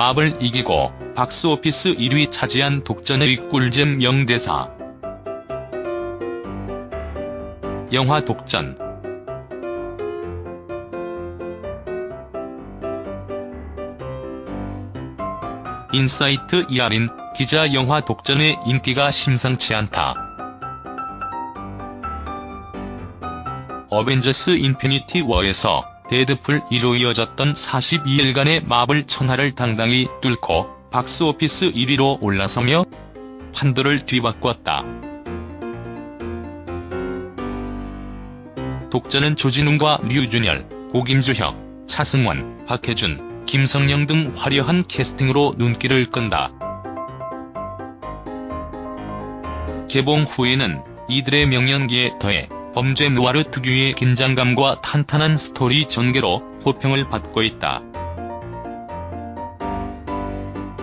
마블을 이기고 박스오피스 1위 차지한 독전의 꿀잼 명대사. 영화 독전 인사이트 이하린 기자 영화 독전의 인기가 심상치 않다. 어벤져스 인피니티 워에서 데드풀 1로 이어졌던 42일간의 마블 천하를 당당히 뚫고 박스오피스 1위로 올라서며 판도를 뒤바꿨다. 독전은 조진웅과 류준열, 고김주혁, 차승원, 박해준, 김성령 등 화려한 캐스팅으로 눈길을 끈다. 개봉 후에는 이들의 명연기에 더해 범죄 누아르 특유의 긴장감과 탄탄한 스토리 전개로 호평을 받고 있다.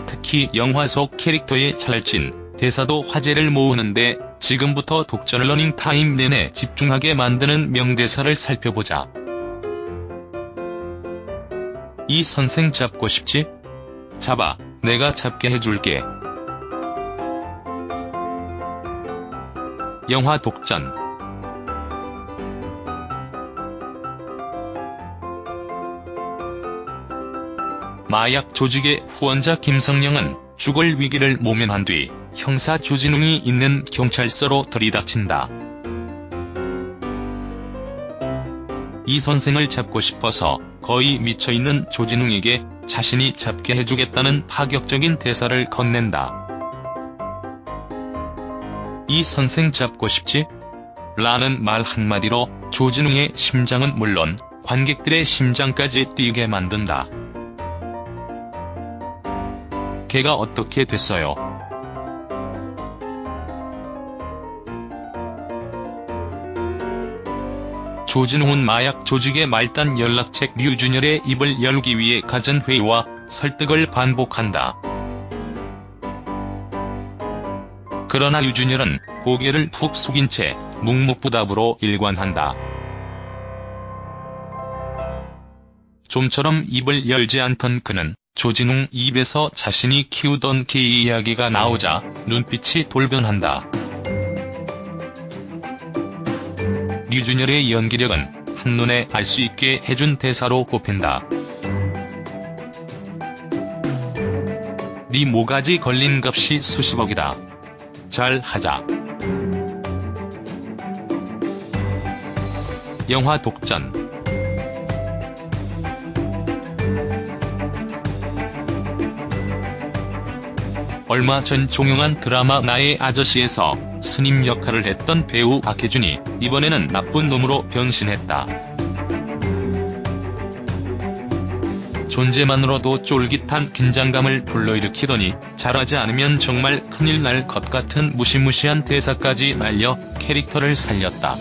특히 영화 속 캐릭터의 찰진 대사도 화제를 모으는데 지금부터 독전 러닝 타임 내내 집중하게 만드는 명대사를 살펴보자. 이 선생 잡고 싶지? 잡아, 내가 잡게 해줄게. 영화 독전 마약 조직의 후원자 김성령은 죽을 위기를 모면한 뒤 형사 조진웅이 있는 경찰서로 들이닥친다. 이 선생을 잡고 싶어서 거의 미쳐있는 조진웅에게 자신이 잡게 해주겠다는 파격적인 대사를 건넨다. 이 선생 잡고 싶지? 라는 말 한마디로 조진웅의 심장은 물론 관객들의 심장까지 뛰게 만든다. 걔가 어떻게 됐어요? 조진웅은 마약 조직의 말단 연락책 류준열의 입을 열기 위해 가진 회의와 설득을 반복한다. 그러나 류준열은 고개를 푹 숙인 채 묵묵부답으로 일관한다. 좀처럼 입을 열지 않던 그는 조진웅 입에서 자신이 키우던 개 이야기가 나오자 눈빛이 돌변한다. 류준열의 연기력은 한눈에 알 수 있게 해준 대사로 꼽힌다. 네 모가지 걸린 값이 수십억이다. 잘 하자. 영화 독전 얼마 전 종영한 드라마 나의 아저씨에서 스님 역할을 했던 배우 박해준이 이번에는 나쁜 놈으로 변신했다. 존재만으로도 쫄깃한 긴장감을 불러일으키더니 잘하지 않으면 정말 큰일 날 것 같은 무시무시한 대사까지 날려 캐릭터를 살렸다.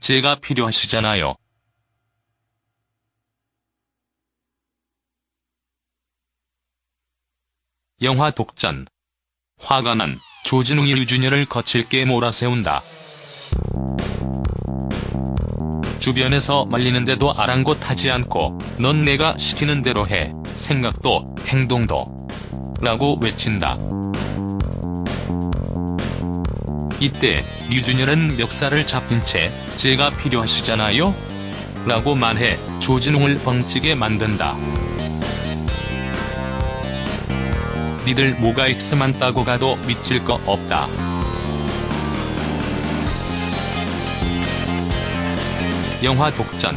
제가 필요하시잖아요. 영화 독전 화가 난 조진웅이 류준열을 거칠게 몰아세운다. 주변에서 말리는데도 아랑곳하지 않고 넌 내가 시키는 대로 해 생각도 행동도 라고 외친다. 이때 류준열은 멱살을 잡힌 채 제가 필요하시잖아요? 라고 말해 조진웅을 벙찌게 만든다. 니들 뭐가 X만 따고 가도 미칠 거 없다. 영화 독전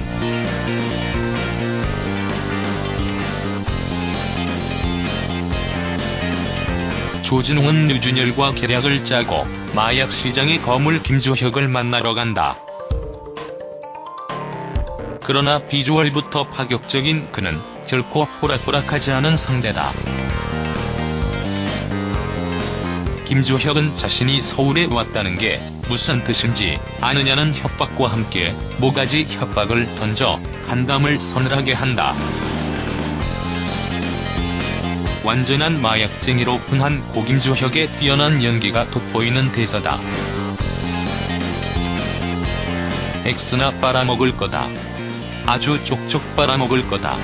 조진웅은 류준열과 계략을 짜고 마약 시장의 거물 김주혁을 만나러 간다. 그러나 비주얼부터 파격적인 그는 결코 호락호락하지 않은 상대다. 김주혁은 자신이 서울에 왔다는 게 무슨 뜻인지 아느냐는 협박과 함께 모가지 협박을 던져 간담을 서늘하게 한다. 완전한 마약쟁이로 분한 고김주혁의 뛰어난 연기가 돋보이는 대사다. 엑스나 빨아먹을 거다. 아주 쪽쪽 빨아먹을 거다.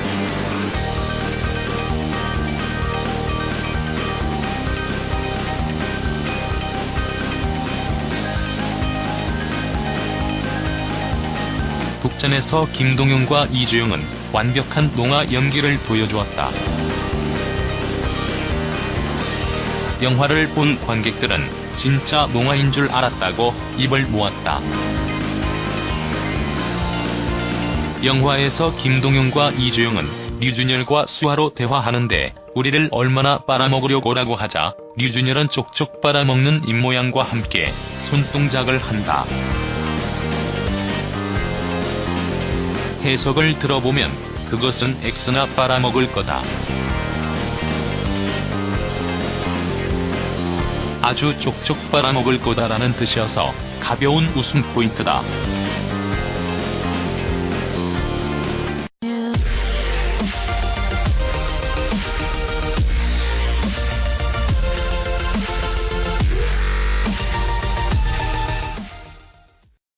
독전에서 김동윤과 이주영은 완벽한 농화 연기를 보여주었다. 영화를 본 관객들은 진짜 농화인 줄 알았다고 입을 모았다. 영화에서 김동윤과 이주영은 류준열과 수아로 대화하는데 우리를 얼마나 빨아먹으려고라고 하자 류준열은 쪽쪽 빨아먹는 입모양과 함께 손동작을 한다. 해석을 들어보면 그것은 X나 빨아먹을 거다. 아주 쪽쪽 빨아먹을 거다라는 뜻이어서 가벼운 웃음 포인트다.